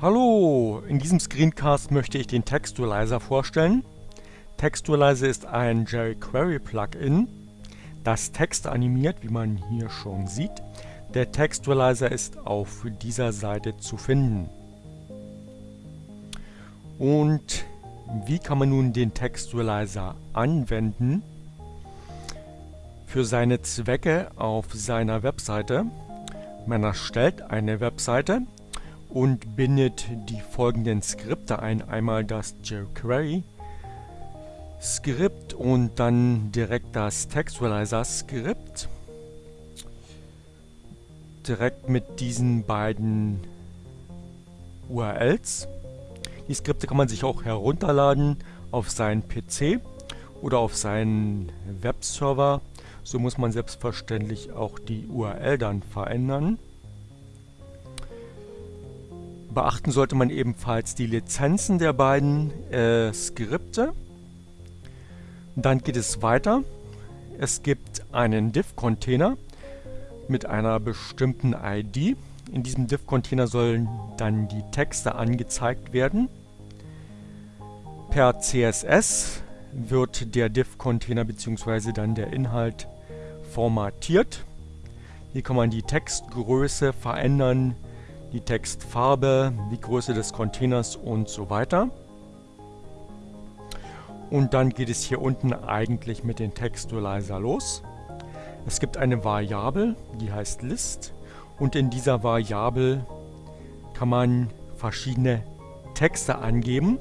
Hallo, in diesem Screencast möchte ich den Textualizer vorstellen. Textualizer ist ein jQuery Plugin, das Texte animiert, wie man hier schon sieht. Der Textualizer ist auf dieser Seite zu finden. Und wie kann man nun den Textualizer anwenden? Für seine Zwecke auf seiner Webseite. Man erstellt eine Webseite und bindet die folgenden Skripte ein. Einmal das jQuery Skript und dann direkt das Textualizer Skript. Direkt mit diesen beiden URLs. Die Skripte kann man sich auch herunterladen auf seinen PC oder auf seinen Webserver. So muss man selbstverständlich auch die URL dann verändern. Beachten sollte man ebenfalls die Lizenzen der beiden äh, Skripte. Dann geht es weiter. Es gibt einen div-Container mit einer bestimmten ID. In diesem div-Container sollen dann die Texte angezeigt werden. Per CSS wird der div-Container bzw. dann der Inhalt formatiert. Hier kann man die Textgröße verändern, die Textfarbe, die Größe des Containers und so weiter. Und dann geht es hier unten eigentlich mit den Textualizer los. Es gibt eine Variable, die heißt list und in dieser Variable kann man verschiedene Texte angeben,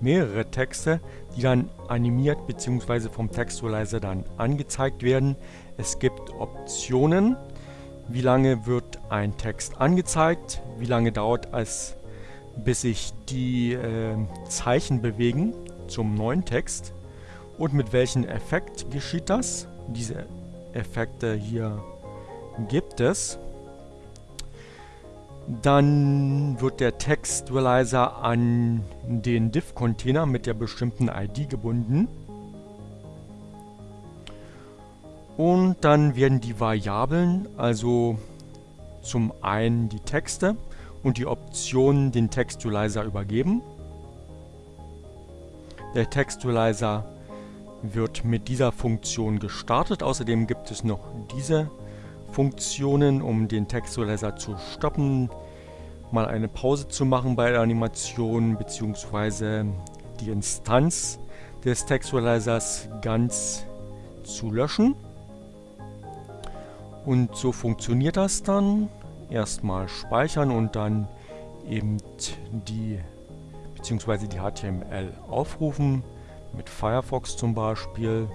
mehrere Texte, die dann animiert bzw. vom Textualizer dann angezeigt werden. Es gibt Optionen, wie lange wird ein Text angezeigt, wie lange dauert es, bis sich die äh, Zeichen bewegen zum neuen Text und mit welchem Effekt geschieht das. Diese Effekte hier gibt es. Dann wird der Textualizer an den div-Container mit der bestimmten ID gebunden. Und dann werden die Variablen, also zum einen die Texte und die Optionen den Textualizer übergeben. Der Textualizer wird mit dieser Funktion gestartet. Außerdem gibt es noch diese Funktionen, um den Textualizer zu stoppen, mal eine Pause zu machen bei der Animation bzw. die Instanz des Textualizers ganz zu löschen. Und so funktioniert das dann. Erstmal speichern und dann eben die bzw. die HTML aufrufen mit Firefox zum Beispiel.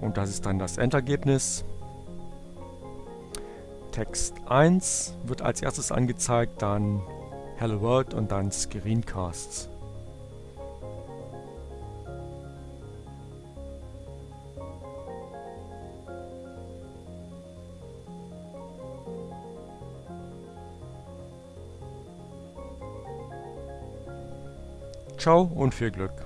Und das ist dann das Endergebnis. Text 1 wird als erstes angezeigt, dann Hello World und dann Screencasts. Ciao und viel Glück.